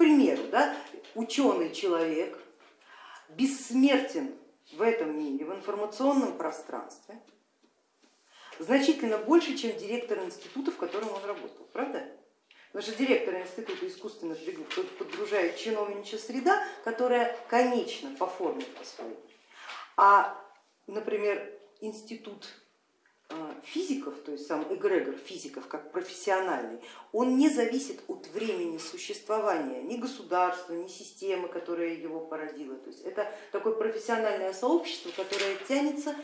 примеру, да, ученый человек бессмертен в этом мире, в информационном пространстве, значительно больше, чем директор института, в котором он работал, правда? Потому что директор института искусственных подгружает чиновничья среда, которая конечна по форме по своей. А, например, институт физиков, то есть сам эгрегор физиков как профессиональный, он не зависит от времени существования ни государства, ни системы, которая его породила. То есть это такое профессиональное сообщество, которое тянется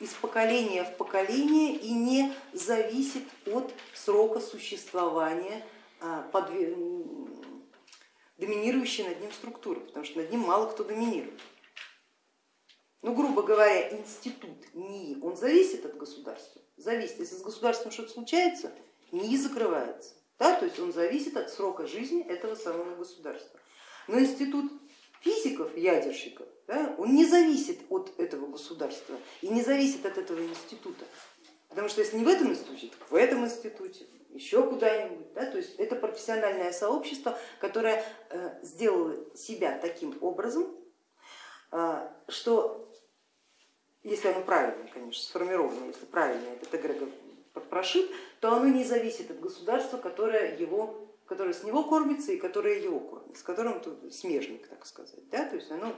из поколения в поколение и не зависит от срока существования а, доминирующей над ним структуры, потому что над ним мало кто доминирует. Ну, грубо говоря, институт НИИ, он зависит от государства, зависит. Если с государством что-то случается, НИИ закрывается, да? то есть он зависит от срока жизни этого самого государства. Но институт физиков, ядерщиков, да, он не зависит от этого государства и не зависит от этого института. Потому что если не в этом институте, так в этом институте, еще куда-нибудь. Да? То есть это профессиональное сообщество, которое э, сделало себя таким образом, э, что если оно правильно, конечно, сформировано, если правильно этот эгрегор прошит, то оно не зависит от государства, которое, его, которое с него кормится и которое его кормит, с которым смежник, так сказать. Да? То есть оно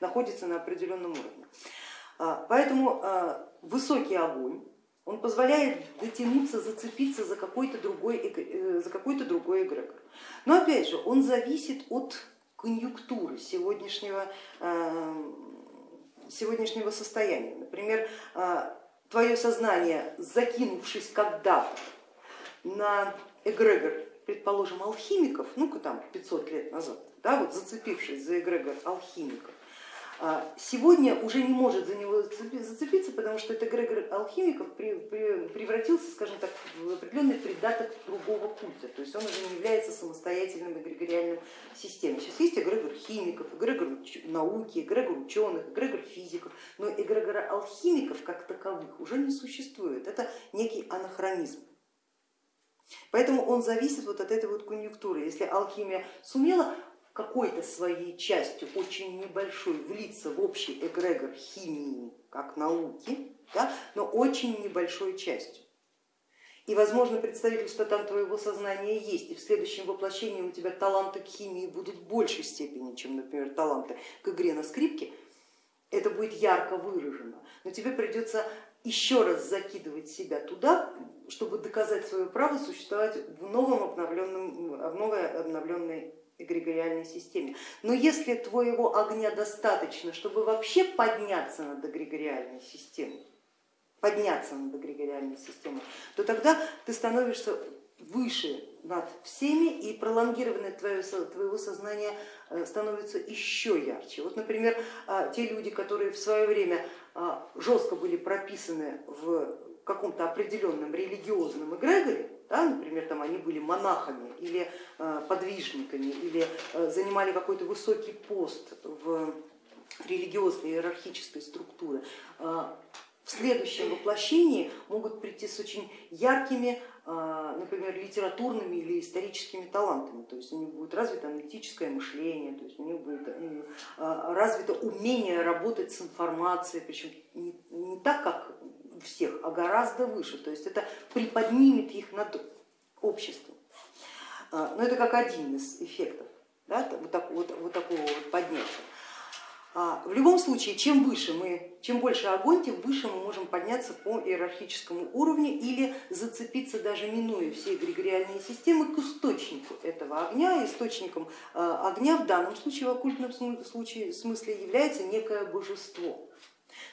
находится на определенном уровне. А, поэтому а, высокий огонь, он позволяет дотянуться, зацепиться за какой-то другой, э, за какой-то другой эгрегор. Но опять же, он зависит от конъюнктуры сегодняшнего, а, сегодняшнего состояния. Например, твое сознание, закинувшись когда-то на эгрегор, предположим, алхимиков, ну-ка там 500 лет назад, да, вот зацепившись за эгрегор алхимиков, а, сегодня уже не может за него зацепиться, потому что этот эгрегор алхимиков превратился, скажем так, в определенный придаток другого культа, то есть он уже не является самостоятельным эгрегориальным системой. Сейчас есть эгрегор химиков, эгрегор науки, эгрегор ученых, эгрегор физиков, но эгрегора алхимиков как таковых уже не существует, это некий анахронизм. Поэтому он зависит вот от этой вот конъюнктуры. Если алхимия сумела какой-то своей частью, очень небольшой, влиться в общий эгрегор химии как науки, да, но очень небольшой частью. И возможно представительство там твоего сознания есть, и в следующем воплощении у тебя таланты к химии будут в большей степени, чем, например, таланты к игре на скрипке, это будет ярко выражено, но тебе придется еще раз закидывать себя туда, чтобы доказать свое право существовать в новом обновленном, в новой обновленной эгрегориальной системе. Но если твоего огня достаточно, чтобы вообще подняться над эгрегориальной системой, подняться над эгрегориальной системой, то тогда ты становишься выше над всеми и пролонгированное твое, твоего сознания э, становится еще ярче. Вот, например, а, те люди, которые в свое время а, жестко были прописаны в каком-то определенном религиозном эгрегоре, да, например, там они были монахами или э, подвижниками, или э, занимали какой-то высокий пост в религиозной иерархической структуре, э, в следующем воплощении могут прийти с очень яркими, например, литературными или историческими талантами, то есть у них будет развито аналитическое мышление, то есть у них будет развито умение работать с информацией, причем не, не так, как всех, а гораздо выше. То есть это приподнимет их над обществом. А, но это как один из эффектов да, вот, так, вот, вот такого вот поднятия. А, в любом случае, чем выше мы, чем больше огонь, тем выше мы можем подняться по иерархическому уровню или зацепиться даже минуя все эгрегориальные системы к источнику этого огня. Источником а, огня в данном случае, в оккультном случае, смысле является некое божество.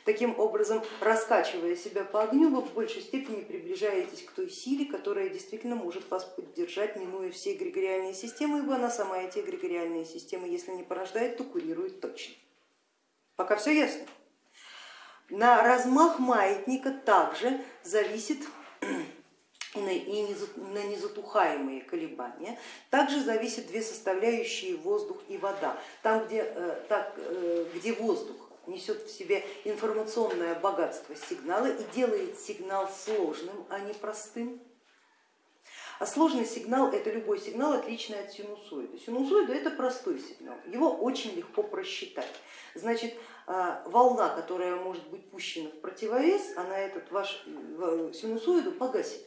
Таким образом, раскачивая себя по огню, вы в большей степени приближаетесь к той силе, которая действительно может вас поддержать, минуя все эгрегориальные системы, ибо она сама эти эгрегориальные системы, если не порождает, то курирует точно. Пока все ясно. На размах маятника также зависит и на незатухаемые колебания. Также зависят две составляющие воздух и вода. Там, где, э, так, э, где воздух несет в себе информационное богатство сигнала и делает сигнал сложным, а не простым. А сложный сигнал это любой сигнал, отличный от синусоида. Синусоида это простой сигнал, его очень легко просчитать. Значит, а, волна, которая может быть пущена в противовес, она этот ваш э, синусоиду погасит.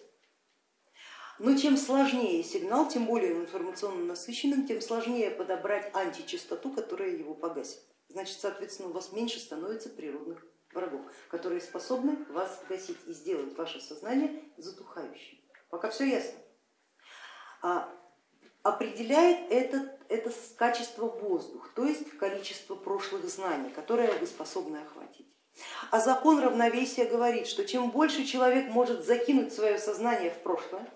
Но чем сложнее сигнал, тем более информационно насыщенным, тем сложнее подобрать античастоту, которая его погасит. Значит, соответственно, у вас меньше становится природных врагов, которые способны вас гасить и сделать ваше сознание затухающим. Пока все ясно. А определяет это, это качество воздух, то есть количество прошлых знаний, которые вы способны охватить. А закон равновесия говорит, что чем больше человек может закинуть свое сознание в прошлое,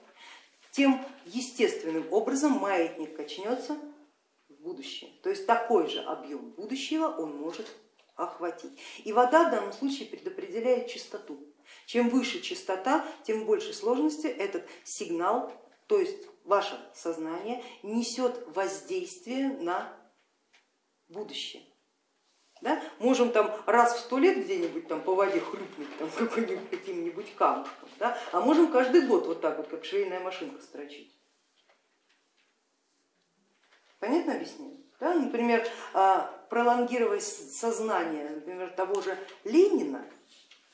тем естественным образом маятник качнется будущее. То есть такой же объем будущего он может охватить. И вода в данном случае предопределяет частоту. Чем выше частота, тем больше сложности этот сигнал, то есть ваше сознание несет воздействие на будущее. Да? Можем там раз в сто лет где-нибудь там по воде хлюпнуть каким-нибудь камушком, да? а можем каждый год вот так вот, как швейная машинка строчить. Понятно объяснение? Да? Например, а, пролонгировать сознание например, того же Ленина,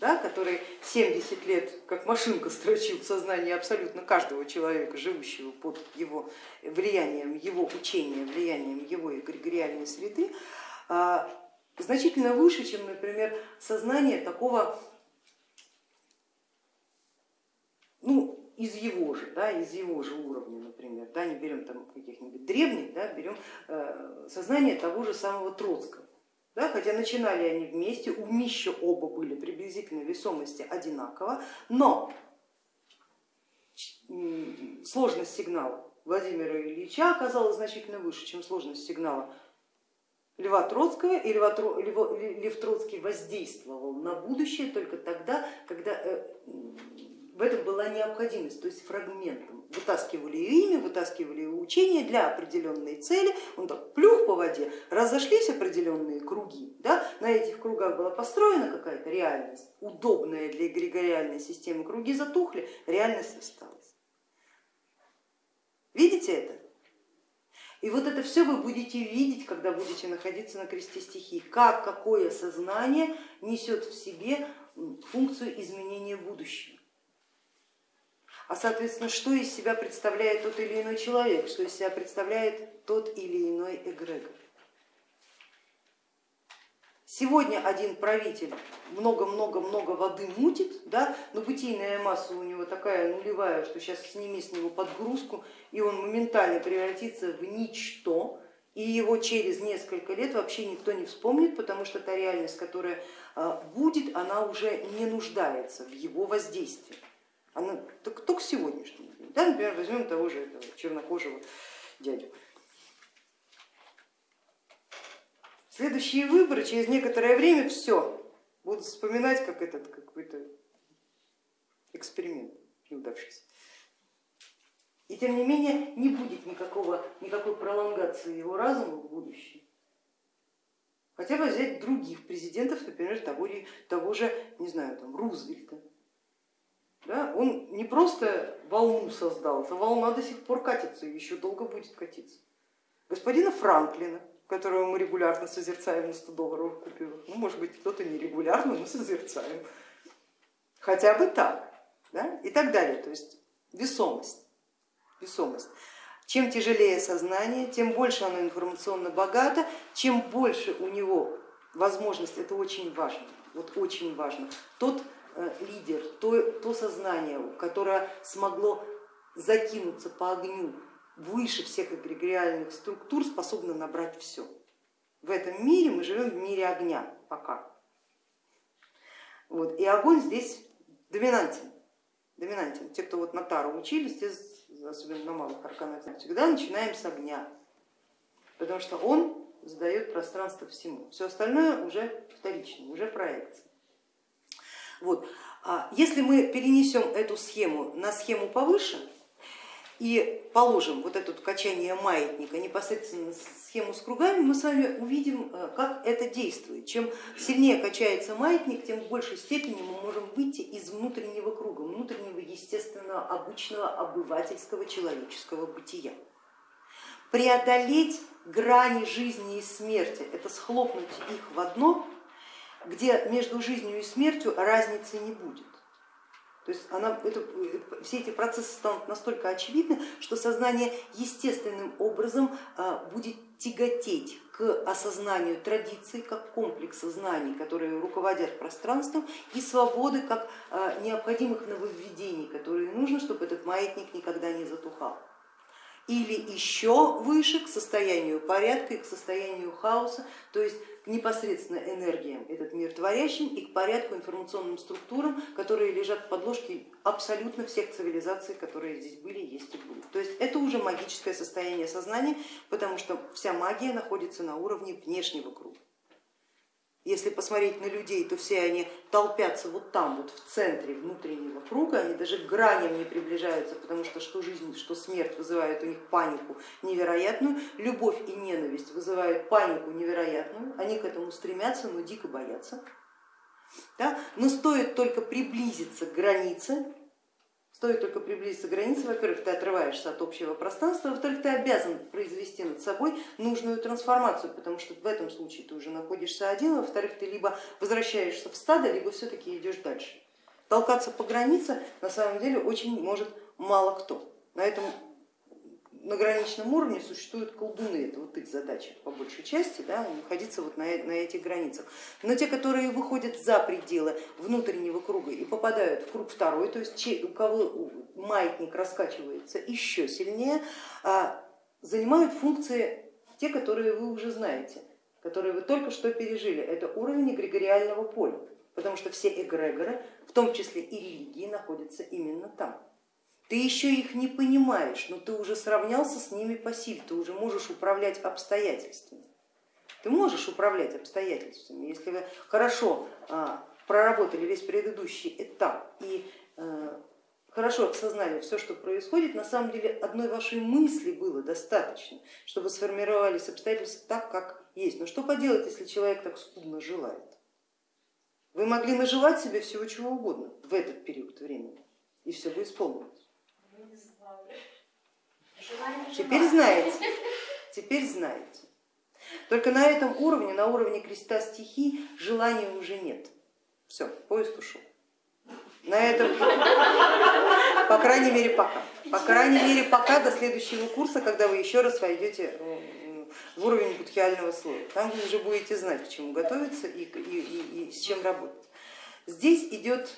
да, который 70 лет как машинка строчил в сознании абсолютно каждого человека, живущего под его влиянием, его учения, влиянием его эгрегориальной среды, а, значительно выше, чем, например, сознание такого, ну, из его же, да, из его же уровня, например, да, не берем там каких-нибудь древних, да, берем э, сознание того же самого Троцкого. Да, хотя начинали они вместе, у умища оба были приблизительно весомости одинаково, но сложность сигнала Владимира Ильича оказалась значительно выше, чем сложность сигнала Льва Троцкого, и Лев Троцкий воздействовал на будущее только тогда, когда э, в этом была необходимость, то есть фрагментом. Вытаскивали имя, вытаскивали учение для определенной цели, он так плюх по воде, разошлись определенные круги, да? на этих кругах была построена какая-то реальность, удобная для эгрегориальной системы, круги затухли, реальность осталась. Видите это? И вот это все вы будете видеть, когда будете находиться на кресте стихий, как какое сознание несет в себе функцию изменения будущего. А соответственно, что из себя представляет тот или иной человек, что из себя представляет тот или иной эгрегор. Сегодня один правитель много-много-много воды мутит, да, но бытийная масса у него такая нулевая, что сейчас сними с него подгрузку, и он моментально превратится в ничто, и его через несколько лет вообще никто не вспомнит, потому что та реальность, которая а, будет, она уже не нуждается в его воздействии. Она только, только сегодняшний день. Да, например, возьмем того же этого чернокожего дядю. Следующие выборы через некоторое время все будут вспоминать как этот какой-то эксперимент неудавшийся. И тем не менее не будет никакого, никакой пролонгации его разума в будущем. Хотя бы взять других президентов, например, того, того же, не знаю, там, Рузвельта. Да? Он не просто волну создал, эта волна до сих пор катится и еще долго будет катиться. Господина Франклина, которого мы регулярно созерцаем на 100 долларовых купюрах. Ну, может быть, кто-то не регулярно, но созерцаем. Хотя бы так. Да? И так далее. То есть весомость. весомость. Чем тяжелее сознание, тем больше оно информационно богато, чем больше у него возможность, это очень важно, вот очень важно, тот лидер, то, то сознание, которое смогло закинуться по огню выше всех эгрегориальных структур способна набрать все. В этом мире мы живем в мире огня пока. Вот. И огонь здесь доминантен. доминантен. Те, кто вот на Тару учились, те, особенно на малых арканах, всегда начинаем с огня, потому что он задает пространство всему. Все остальное уже вторично, уже проекция. Вот. А если мы перенесем эту схему на схему повыше, и положим вот это качание маятника непосредственно схему с кругами, мы с вами увидим, э, как это действует. Чем сильнее качается маятник, тем в большей степени мы можем выйти из внутреннего круга, внутреннего естественного, обычного, обывательского человеческого бытия. Преодолеть грани жизни и смерти, это схлопнуть их в одно, где между жизнью и смертью разницы не будет. То есть она, это, все эти процессы станут настолько очевидны, что сознание естественным образом а, будет тяготеть к осознанию традиций как комплекса знаний, которые руководят пространством, и свободы как а, необходимых нововведений, которые нужно, чтобы этот маятник никогда не затухал или еще выше к состоянию порядка и к состоянию хаоса, то есть к непосредственно энергиям этот мир творящим и к порядку информационным структурам, которые лежат в подложке абсолютно всех цивилизаций, которые здесь были, есть и будут. То есть это уже магическое состояние сознания, потому что вся магия находится на уровне внешнего круга. Если посмотреть на людей, то все они толпятся вот там, вот в центре внутреннего круга, они даже к граням не приближаются, потому что что жизнь, что смерть вызывают у них панику невероятную, любовь и ненависть вызывают панику невероятную, они к этому стремятся, но дико боятся. Да? Но стоит только приблизиться к границе, Стоит только приблизиться к границе, во-первых, ты отрываешься от общего пространства, во-вторых, ты обязан произвести над собой нужную трансформацию, потому что в этом случае ты уже находишься один, во-вторых, ты либо возвращаешься в стадо, либо все-таки идешь дальше. Толкаться по границе на самом деле очень может мало кто. На этом на граничном уровне существуют колдуны, это вот их задача по большей части, да, находиться вот на, на этих границах. Но те, которые выходят за пределы внутреннего круга и попадают в круг второй, то есть у кого маятник раскачивается еще сильнее, а, занимают функции те, которые вы уже знаете, которые вы только что пережили. Это уровень эгрегориального поля, потому что все эгрегоры, в том числе и религии, находятся именно там. Ты еще их не понимаешь, но ты уже сравнялся с ними по силе, ты уже можешь управлять обстоятельствами. Ты можешь управлять обстоятельствами, если вы хорошо а, проработали весь предыдущий этап и а, хорошо осознали все, что происходит, на самом деле одной вашей мысли было достаточно, чтобы сформировались обстоятельства так, как есть. Но что поделать, если человек так скудно желает? Вы могли нажелать себе всего чего угодно в этот период времени, и все бы исполнилось. Теперь знаете, теперь знаете. Только на этом уровне, на уровне креста стихий, желания уже нет. Все, поезд ушел. На этом, по крайней мере, пока. По крайней мере, пока до следующего курса, когда вы еще раз войдете э, в уровень будхиального слоя. Там вы уже будете знать, к чему готовиться и, и, и, и с чем работать. Здесь идет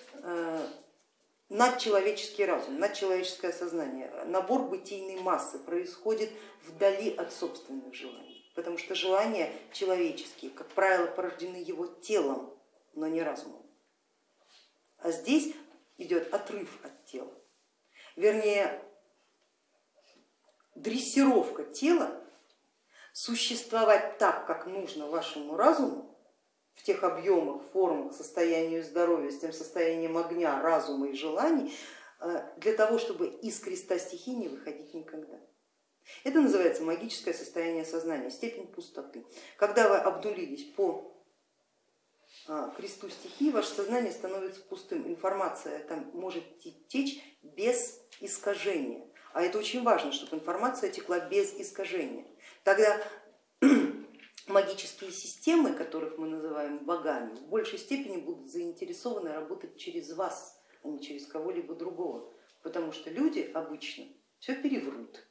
э, надчеловеческий разум, надчеловеческое сознание, набор бытийной массы происходит вдали от собственных желаний, потому что желания человеческие, как правило, порождены его телом, но не разумом. А здесь идет отрыв от тела, вернее дрессировка тела существовать так, как нужно вашему разуму, в тех объемах, формах, состоянию здоровья, с тем состоянием огня, разума и желаний, э, для того, чтобы из креста стихий не выходить никогда. Это называется магическое состояние сознания, степень пустоты. Когда вы обнулились по а, кресту стихий, ваше сознание становится пустым, информация там может течь без искажения. А это очень важно, чтобы информация текла без искажения. Тогда магические системы, которых мы называем богами, в большей степени будут заинтересованы работать через вас, а не через кого-либо другого, потому что люди обычно все переврут,